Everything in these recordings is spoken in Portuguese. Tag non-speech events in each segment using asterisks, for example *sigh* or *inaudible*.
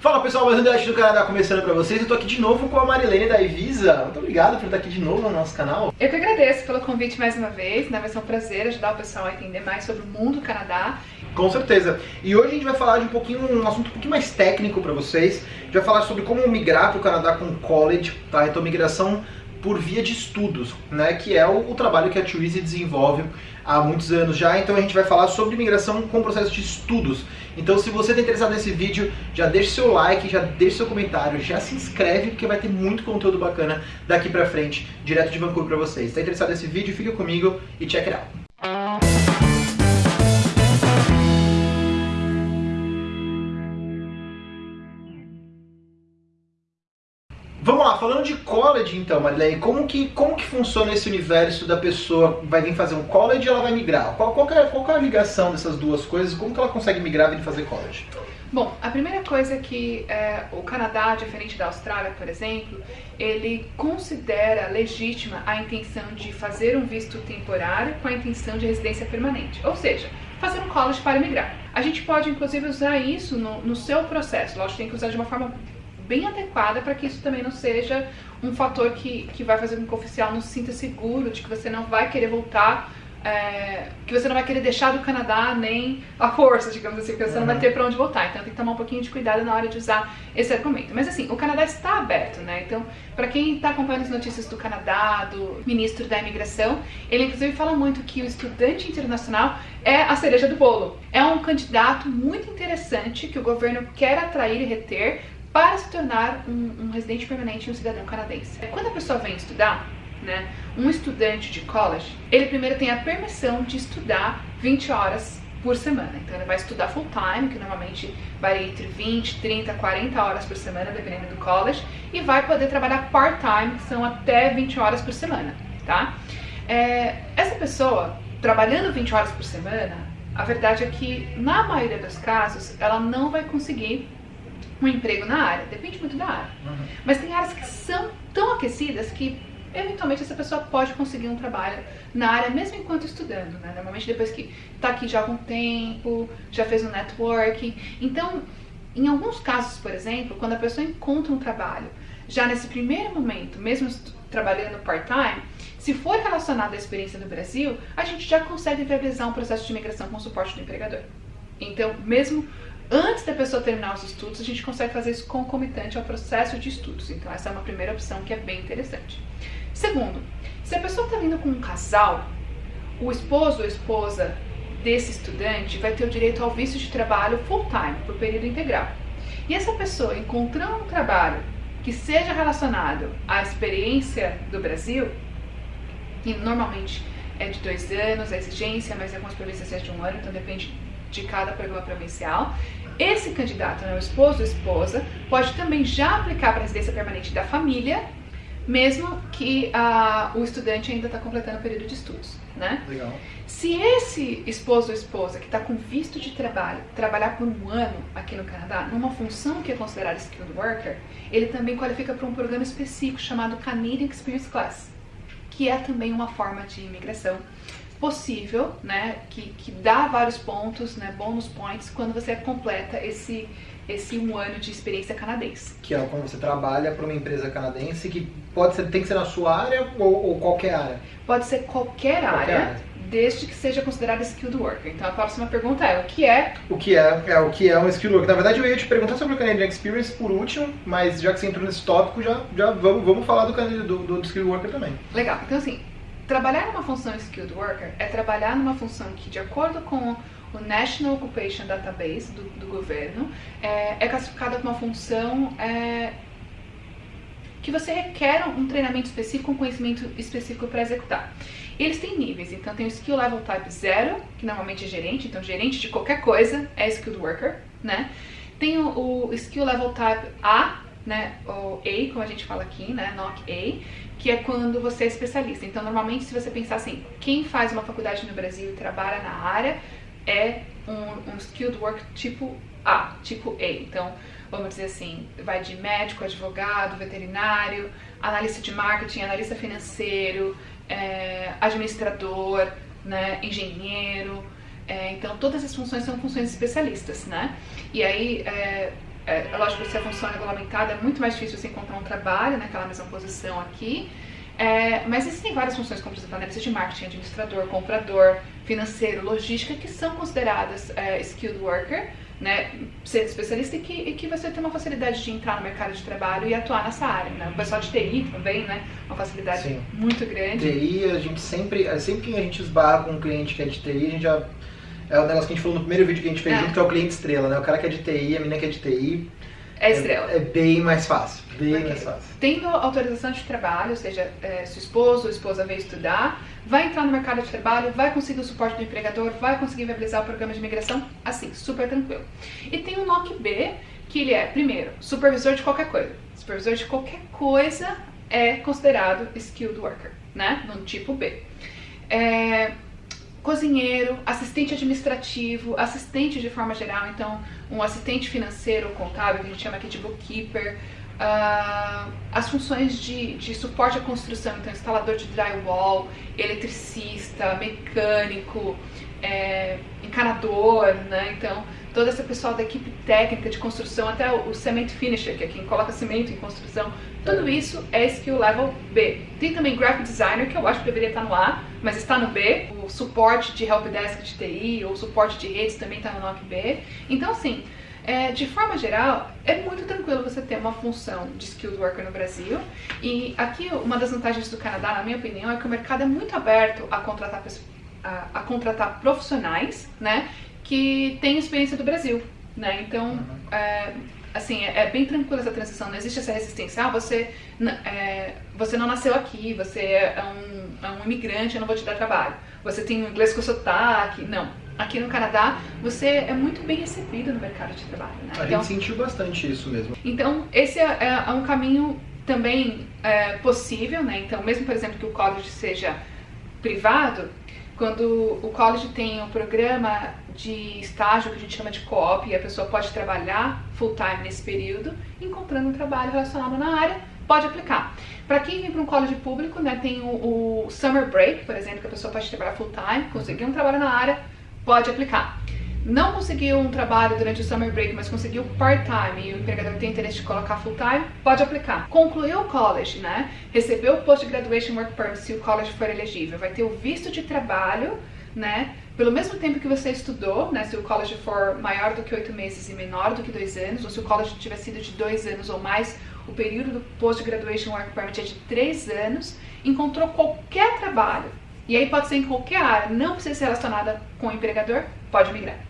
Fala pessoal, mais um Debate do Canadá começando pra vocês. Eu tô aqui de novo com a Marilene da Evisa. Muito obrigado por estar aqui de novo no nosso canal. Eu que agradeço pelo convite mais uma vez, né? Vai ser um prazer ajudar o pessoal a entender mais sobre o mundo do Canadá. Com certeza. E hoje a gente vai falar de um pouquinho, um assunto um pouquinho mais técnico pra vocês. A gente vai falar sobre como migrar pro Canadá com college, tá? Então migração por via de estudos, né, que é o, o trabalho que a Twizy desenvolve há muitos anos já, então a gente vai falar sobre migração com processo de estudos. Então se você está interessado nesse vídeo, já deixa seu like, já deixa seu comentário, já se inscreve, porque vai ter muito conteúdo bacana daqui pra frente, direto de Vancouver pra vocês. Está interessado nesse vídeo, fica comigo e check it out. Falando de college então, Marilene, como que, como que funciona esse universo da pessoa vai vir fazer um college e ela vai migrar? Qual, qual, é, qual é a ligação dessas duas coisas? Como que ela consegue migrar e fazer college? Bom, a primeira coisa é que é, o Canadá, diferente da Austrália, por exemplo, ele considera legítima a intenção de fazer um visto temporário com a intenção de residência permanente. Ou seja, fazer um college para migrar. A gente pode, inclusive, usar isso no, no seu processo. Lógico, tem que usar de uma forma bem adequada para que isso também não seja um fator que, que vai fazer com que o oficial não se sinta seguro, de que você não vai querer voltar, é, que você não vai querer deixar do Canadá nem a força, digamos assim, porque você uhum. não vai ter para onde voltar. Então tem que tomar um pouquinho de cuidado na hora de usar esse argumento. Mas assim, o Canadá está aberto, né? Então, para quem está acompanhando as notícias do Canadá, do ministro da imigração, ele inclusive fala muito que o estudante internacional é a cereja do bolo. É um candidato muito interessante que o governo quer atrair e reter para se tornar um, um residente permanente e um cidadão canadense. Quando a pessoa vem estudar, né, um estudante de college, ele primeiro tem a permissão de estudar 20 horas por semana. Então ele vai estudar full time, que normalmente varia entre 20, 30, 40 horas por semana, dependendo do college, e vai poder trabalhar part-time, que são até 20 horas por semana, tá? É, essa pessoa, trabalhando 20 horas por semana, a verdade é que, na maioria dos casos, ela não vai conseguir um emprego na área, depende muito da área. Uhum. Mas tem áreas que são tão aquecidas que eventualmente essa pessoa pode conseguir um trabalho na área mesmo enquanto estudando, né? Normalmente depois que está aqui já há algum tempo, já fez um networking. Então, em alguns casos, por exemplo, quando a pessoa encontra um trabalho, já nesse primeiro momento, mesmo trabalhando part-time, se for relacionado à experiência no Brasil, a gente já consegue viabilizar um processo de imigração com suporte do empregador. Então, mesmo Antes da pessoa terminar os estudos, a gente consegue fazer isso concomitante ao processo de estudos. Então essa é uma primeira opção que é bem interessante. Segundo, se a pessoa está vindo com um casal, o esposo ou esposa desse estudante vai ter o direito ao visto de trabalho full-time, por período integral. E essa pessoa encontrando um trabalho que seja relacionado à experiência do Brasil, e normalmente é de dois anos a exigência, mas algumas províncias é de um ano, então depende de cada programa provincial. Esse candidato, né, o esposo ou esposa, pode também já aplicar para a residência permanente da família, mesmo que uh, o estudante ainda está completando o período de estudos, né? Legal. Se esse esposo ou esposa que está com visto de trabalho trabalhar por um ano aqui no Canadá, numa função que é considerada skilled worker, ele também qualifica para um programa específico chamado Canadian Experience Class, que é também uma forma de imigração possível, né, que, que dá vários pontos, né, bônus points, quando você completa esse, esse um ano de experiência canadense. Que é quando você trabalha para uma empresa canadense, que pode ser, tem que ser na sua área ou, ou qualquer área? Pode ser qualquer, qualquer área, área, desde que seja considerada skilled worker. Então a próxima pergunta é, o que é? O que é, é o que é um skilled worker? Na verdade eu ia te perguntar sobre o Canadian Experience por último, mas já que você entrou nesse tópico, já, já vamos, vamos falar do, do, do skilled worker também. Legal, então assim, Trabalhar numa função skilled worker é trabalhar numa função que, de acordo com o National Occupation Database do, do governo, é, é, classificada como uma função é, que você requer um treinamento específico, um conhecimento específico para executar. E eles têm níveis, então tem o Skill Level Type 0, que normalmente é gerente, então gerente de qualquer coisa é Skilled Worker, né? Tem o, o Skill Level Type A, né, ou A, como a gente fala aqui, né, NOC A, que é quando você é especialista. Então, normalmente, se você pensar assim, quem faz uma faculdade no Brasil e trabalha na área é um, um skilled work tipo A, tipo A. Então, vamos dizer assim, vai de médico, advogado, veterinário, analista de marketing, analista financeiro, é, administrador, né, engenheiro. É, então, todas as funções são funções especialistas, né? E aí, é, É, é lógico que se a função é regulamentada, é muito mais difícil você encontrar um trabalho naquela mesma posição aqui. É, mas existem várias funções, como por exemplo, análise de marketing, administrador, comprador, financeiro, logística, que são consideradas é, skilled worker, né, ser especialista e que, e que você tem uma facilidade de entrar no mercado de trabalho e atuar nessa área. Né? O pessoal de TI também, né, uma facilidade Sim. muito grande. TI, a gente sempre, sempre que a gente esbarra com um cliente que é de TI, a gente já é o negócio que a gente falou no primeiro vídeo que a gente fez é. junto, que é o cliente estrela, né? O cara que é de TI, a menina que é de TI. É estrela. É, é bem mais fácil. Bem okay. mais fácil. Tendo autorização de trabalho, ou seja, é, seu esposo ou esposa veio estudar, vai entrar no mercado de trabalho, vai conseguir o suporte do empregador, vai conseguir viabilizar o programa de imigração, assim, super tranquilo. E tem o NOC B, que ele é, primeiro, supervisor de qualquer coisa. Supervisor de qualquer coisa é considerado skilled worker, né? No tipo B. É, cozinheiro, assistente administrativo, assistente de forma geral, então um assistente financeiro, contábil, que a gente chama aqui de bookkeeper, uh, as funções de, de suporte à construção, então instalador de drywall, eletricista, mecânico, é, encanador, né? Então toda essa pessoal da equipe técnica de construção, até o, cement finisher, que é quem coloca cimento em construção, tudo isso é skill level B. Tem também graphic designer, que eu acho que deveria estar no A, mas está no B. O suporte de helpdesk de TI, ou suporte de redes também está no NOC B. Então, assim, é, de forma geral, é muito tranquilo você ter uma função de skilled worker no Brasil. E aqui, uma das vantagens do Canadá, na minha opinião, é que o mercado é muito aberto a contratar, a, a contratar profissionais, né? Que tem experiência do Brasil, né? Então, uhum. é, assim, é, é, bem tranquila essa transição, não existe essa resistência. Ah, você, é, você não nasceu aqui, você é um, é um imigrante, eu não vou te dar trabalho. Você tem um inglês com sotaque. Não. Aqui no Canadá, você é muito bem recebido no mercado de trabalho, né? A então, gente sentiu bastante isso mesmo. Então, esse é, é, é um caminho também é, possível, né? Então, mesmo, por exemplo, que o college seja privado, quando o college tem um programa de estágio que a gente chama de co-op e a pessoa pode trabalhar full time nesse período, encontrando um trabalho relacionado na área, pode aplicar. Para quem vem para um college público, né, tem o, o, summer break, por exemplo, que a pessoa pode trabalhar full time, conseguir um trabalho na área, pode aplicar. Não conseguiu um trabalho durante o summer break, mas conseguiu part-time e o empregador tem interesse de colocar full-time, pode aplicar. Concluiu o college, né? Recebeu o Post-Graduation Work Permit se o college for elegível. Vai ter o visto de trabalho, né? Pelo mesmo tempo que você estudou, né? Se o college for maior do que oito meses e menor do que dois anos, ou se o college tiver sido de dois anos ou mais, o período do Post-Graduation Work Permit é de três anos, encontrou qualquer trabalho, e aí pode ser em qualquer área, não precisa ser relacionada com o empregador, pode migrar.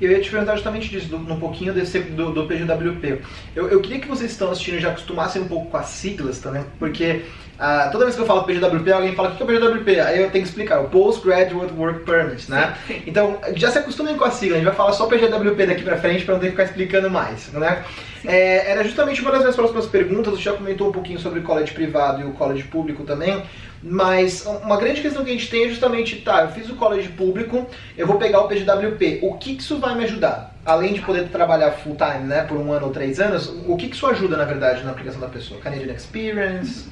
Eu ia te perguntar justamente disso, do, um pouquinho desse, do, do PGWP. Eu, eu queria que vocês estão assistindo já acostumassem um pouco com as siglas também, porque uh, toda vez que eu falo PGWP, alguém fala o que é PGWP? Aí eu tenho que explicar, o Postgraduate Work Permit, né? Então, já se acostumem com a sigla, a gente vai falar só PGWP daqui pra frente pra não ter que ficar explicando mais, né? É, era justamente uma das minhas próximas perguntas, você já comentou um pouquinho sobre o college privado e o college público também, mas uma grande questão que a gente tem é justamente, tá, eu fiz o college público, eu vou pegar o PGWP, o que, que isso vai me ajudar? Além de poder trabalhar full time, né, por um ano ou três anos, o que, que isso ajuda, na verdade, na aplicação da pessoa? Canadian Experience?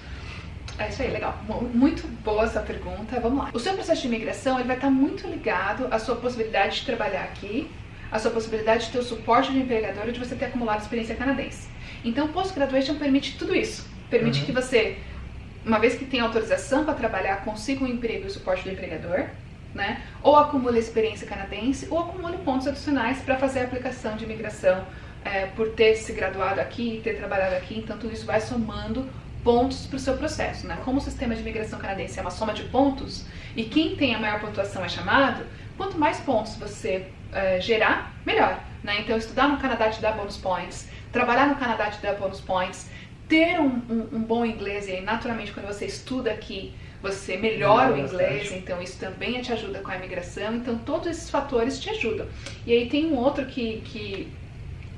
É isso aí, legal. Muito boa essa pergunta. Vamos lá. O seu processo de imigração ele vai estar muito ligado à sua possibilidade de trabalhar aqui, à sua possibilidade de ter o suporte do empregador e de você ter acumulado experiência canadense. Então, o Post-Graduation permite tudo isso. Permite uhum. que você uma vez que tem autorização para trabalhar, consiga um emprego e suporte do empregador, né? Ou acumule experiência canadense, ou acumule pontos adicionais para fazer a aplicação de imigração é, por ter se graduado aqui, ter trabalhado aqui, então tudo isso vai somando pontos para o seu processo, né? Como o sistema de imigração canadense é uma soma de pontos e quem tem a maior pontuação é chamado, quanto mais pontos você é, gerar, melhor, né? Então estudar no Canadá te dá bônus points, trabalhar no Canadá te dá bônus points, ter um, um, um, bom inglês, e aí naturalmente quando você estuda aqui, você melhora o inglês, então isso também te ajuda com a imigração, então todos esses fatores te ajudam. E aí tem um outro que, que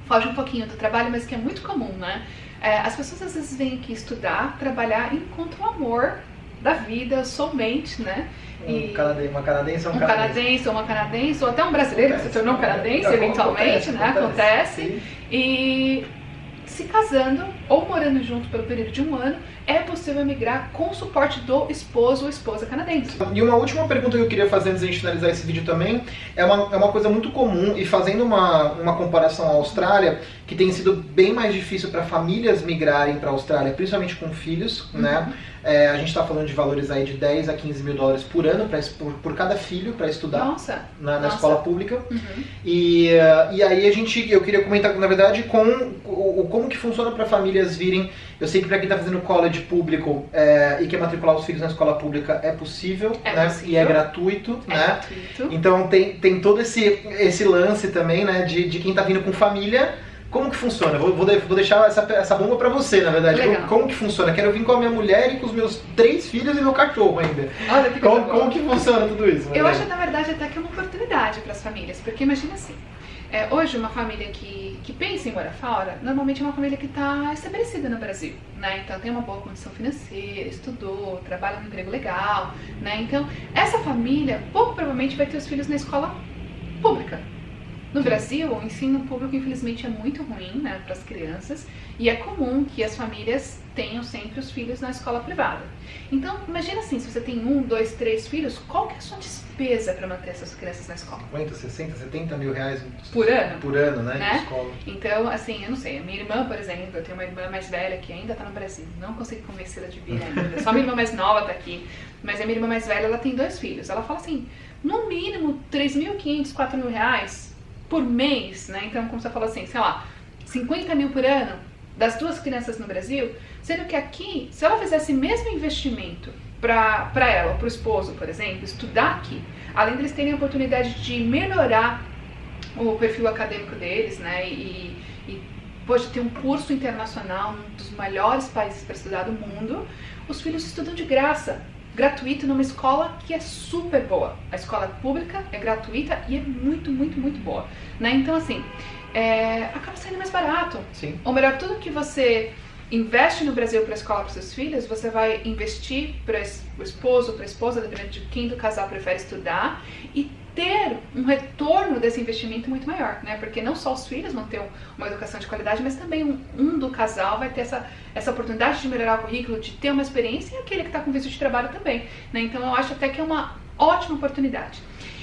foge um pouquinho do trabalho, mas que é muito comum, né? É, as pessoas às vezes vêm aqui estudar, trabalhar e encontram o amor da vida somente, né? E um canadense, uma canadense ou um, um canadense. canadense ou uma canadense, ou até um brasileiro acontece, que se tornou um canadense, eventualmente, acontece, né? Acontece. acontece. E se casando ou morando junto pelo período de um ano, é possível migrar com o suporte do esposo ou esposa canadense. E uma última pergunta que eu queria fazer antes de a gente finalizar esse vídeo também, é uma, é uma coisa muito comum, e fazendo uma, uma comparação à Austrália, que tem sido bem mais difícil para famílias migrarem para a Austrália, principalmente com filhos, uhum. né? É, a gente está falando de valores aí de 10 a 15 mil dólares por ano pra, por, por cada filho para estudar nossa, na, na nossa. escola pública. Uhum. E, e aí a gente, eu queria comentar, na verdade, com o, como que funciona para famílias virem. Eu sei que para quem está fazendo college público é, e quer matricular os filhos na escola pública é possível, é né? Possível. E é gratuito, é né? Gratuito. Então tem, tem todo esse, esse lance também, né? De, de quem está vindo com família como que funciona? Vou, vou, deixar essa, essa bomba pra você, na verdade. Como, como, que funciona? Quero vir com a minha mulher e com os meus três filhos e meu cachorro ainda. Olha que como, como que funciona tudo isso? Eu acho, na verdade, até que é uma oportunidade para as famílias. Porque imagina assim, é, hoje uma família que, que pensa em morar fora, normalmente é uma família que está estabelecida no Brasil, né? Então tem uma boa condição financeira, estudou, trabalha num emprego legal, né? Então essa família pouco provavelmente vai ter os filhos na escola pública, no Brasil, o ensino público, infelizmente, é muito ruim né, para as crianças e é comum que as famílias tenham sempre os filhos na escola privada. Então, imagina assim, se você tem um, dois, três filhos, qual que é a sua despesa para manter essas crianças na escola? 50, 60, 70 mil reais por ano? Por ano, né? né? escola. Então, assim, eu não sei, a minha irmã, por exemplo, eu tenho uma irmã mais velha que ainda está no Brasil, não consigo convencê-la de vir ainda, *laughs* só a minha irmã mais nova está aqui, mas a minha irmã mais velha, ela tem dois filhos. Ela fala assim, no mínimo 3.500, 4 mil reais por mês, né? Então, como você falou assim, sei lá, 50 mil por ano das duas crianças no Brasil, sendo que aqui, se ela fizesse mesmo investimento para ela, para o esposo, por exemplo, estudar aqui, além deles terem a oportunidade de melhorar o perfil acadêmico deles, né? E, e pode ter um curso internacional, um dos melhores países para estudar do mundo, os filhos estudam de graça gratuito numa escola que é super boa. A escola pública é gratuita e é muito, muito, muito boa. Né? Então, assim, é, acaba sendo mais barato. Sim. Ou melhor, tudo que você investe no Brasil para a escola para seus filhos, você vai investir para o esposo, para a esposa, dependendo de quem do casal prefere estudar, e ter um retorno desse investimento muito maior, né? Porque não só os filhos vão ter uma educação de qualidade, mas também um, um do casal vai ter essa, essa oportunidade de melhorar o currículo, de ter uma experiência e aquele que está com visto de trabalho também, né? Então eu acho até que é uma ótima oportunidade.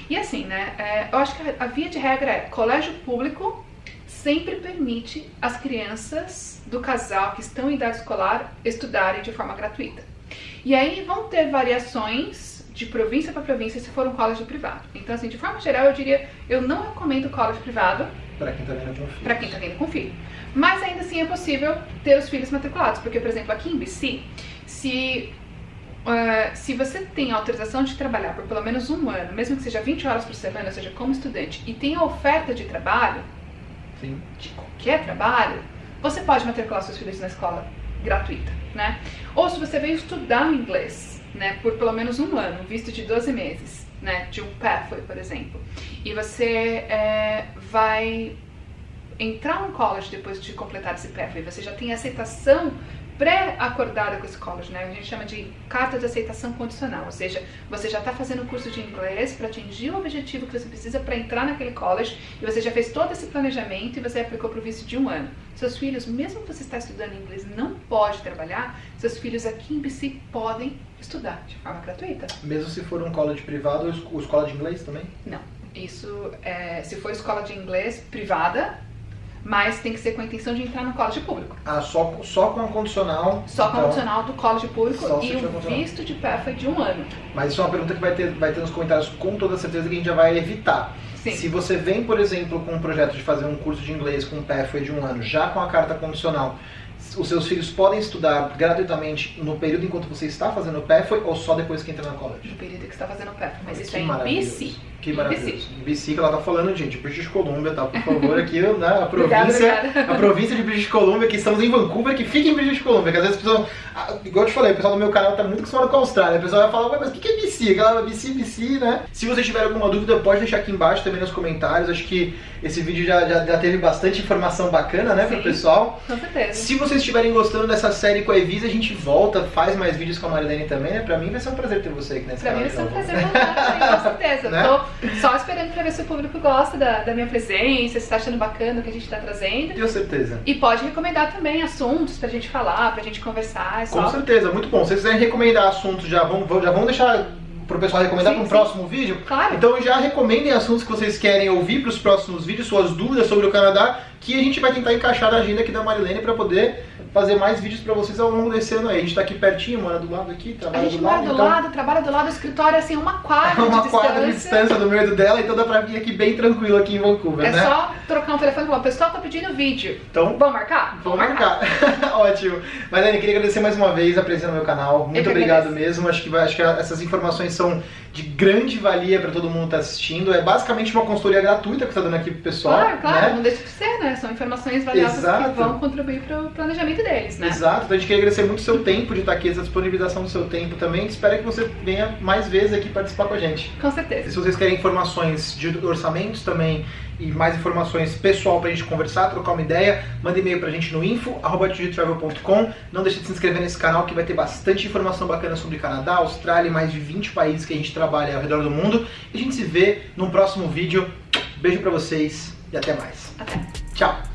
E assim, né? É, eu acho que a, a via de regra é colégio público sempre permite as crianças do casal que estão em idade escolar estudarem de forma gratuita. E aí vão ter variações de província para província se for um college privado. Então, assim, de forma geral, eu diria, eu não recomendo college privado para quem está vindo com filho. Para quem está vindo com filho. Mas ainda assim é possível ter os filhos matriculados, porque, por exemplo, aqui em BC, se Uh, se você tem autorização de trabalhar por pelo menos um ano, mesmo que seja 20 horas por semana, ou seja, como estudante, e tem a oferta de trabalho, Sim. de qualquer trabalho, você pode matricular seus filhos na escola gratuita, né? Ou se você veio estudar inglês, né, por pelo menos um ano, visto de 12 meses, né, de um pathway, por exemplo, e você é, vai entrar no college depois de completar esse pathway, você já tem aceitação pré-acordada com esse college, né? A gente chama de carta de aceitação condicional, ou seja, você já está fazendo o curso de inglês para atingir o objetivo que você precisa para entrar naquele college e você já fez todo esse planejamento e você aplicou para o visto de um ano. Seus filhos, mesmo que você está estudando inglês não pode trabalhar, seus filhos aqui em BC podem estudar de forma gratuita. Mesmo se for um college privado ou escola de inglês também? Não. Isso, é, se for escola de inglês privada, mas tem que ser com a intenção de entrar no college público. Ah, só, só com a condicional? Só com a então, condicional do college público e o visto de pathway de um ano. Mas isso é uma pergunta que vai ter, vai ter nos comentários com toda certeza que a gente já vai evitar. Sim. Se você vem, por exemplo, com um projeto de fazer um curso de inglês com um pathway de um ano, já com a carta condicional, os seus filhos podem estudar gratuitamente no período enquanto você está fazendo o pathway ou só depois que entra na college? No período que está fazendo o pathway, mas que isso é em BC. Que maravilhoso. BC que ela tá falando, gente, British Columbia, tá? Por favor, aqui, *laughs* né? A província, a província de British Columbia, que estamos em Vancouver, que fica em British Columbia, que às vezes a pessoa, ah, igual eu te falei, o pessoal do meu canal tá muito acostumado com a Austrália, a pessoa vai falar, mas o que é BC? Aquela BC, BC, né? Se você tiver alguma dúvida, pode deixar aqui embaixo também nos comentários, acho que esse vídeo já, já, já teve bastante informação bacana, né, Sim. pro pessoal. Com certeza. Se vocês estiverem gostando dessa série com a Evisa, a gente volta, faz mais vídeos com a Marilene também, né? Pra mim vai ser um prazer ter você aqui nesse Pra canal. mim vai ser um de prazer voltar com certeza. *laughs* Né? Tô só esperando pra ver se o público gosta da, da minha presença, se tá achando bacana o que a gente tá trazendo. Tenho certeza. E pode recomendar também assuntos pra gente falar, pra gente conversar. É Com só certeza, muito bom. Se vocês quiserem recomendar assuntos, já vão, já vão deixar pro pessoal recomendar para um sim. próximo vídeo. Claro. Então já recomendem assuntos que vocês querem ouvir para os próximos vídeos, suas dúvidas sobre o Canadá, que a gente vai tentar encaixar na agenda aqui da Marilene para poder fazer mais vídeos para vocês ao longo desse ano aí. A gente tá aqui pertinho, mora do lado aqui, A trabalha gente do mora lado, do então lado, trabalha do lado do escritório, assim, uma quadra *laughs* uma de quadra de distância. do meu do dela, então dá pra vir aqui bem tranquilo aqui em Vancouver, É né? só trocar um telefone falar, o pessoal tá pedindo vídeo. Então Vamos marcar? Vamos marcar. *laughs* Ótimo. Marilene, queria agradecer mais uma vez a presença no meu canal. Muito obrigado mesmo. Acho que, vai- acho que essas informações são de grande valia para todo mundo que está assistindo. É basicamente uma consultoria gratuita que está dando aqui pro pessoal. Claro, claro, Né? não deixa de ser, né? São informações valiosas Exato. que vão contribuir pro planejamento deles, né? Exato, então a gente queria agradecer muito o seu tempo de estar aqui, essa disponibilização do seu tempo também. Espero que você venha mais vezes aqui participar com a gente. Com E certeza. se vocês querem informações de orçamentos também e mais informações pessoal pra gente conversar, trocar uma ideia, manda e-mail pra gente no info.travel.com. Não deixe de se inscrever nesse canal que vai ter bastante informação bacana sobre Canadá, Austrália e mais de 20 países que a gente trabalha ao redor do mundo. E a gente se vê num próximo vídeo. Beijo pra vocês e até mais. Até. Tchau!